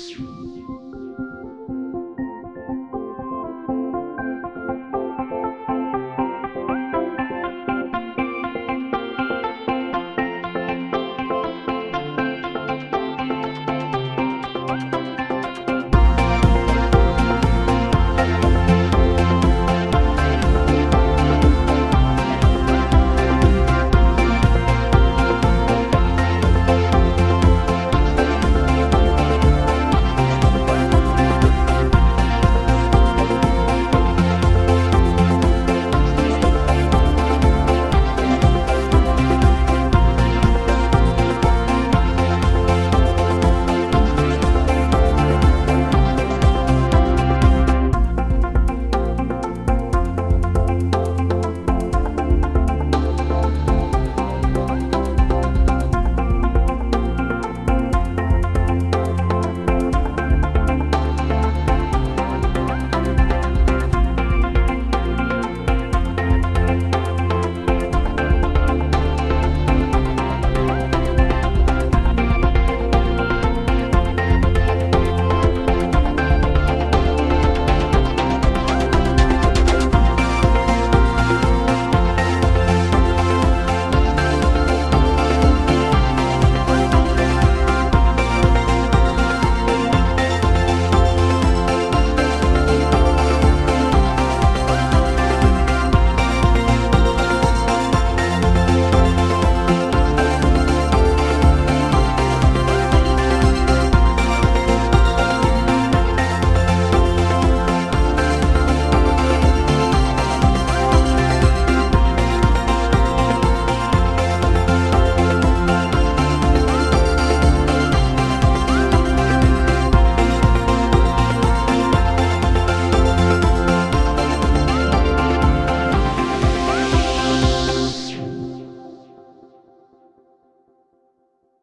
you.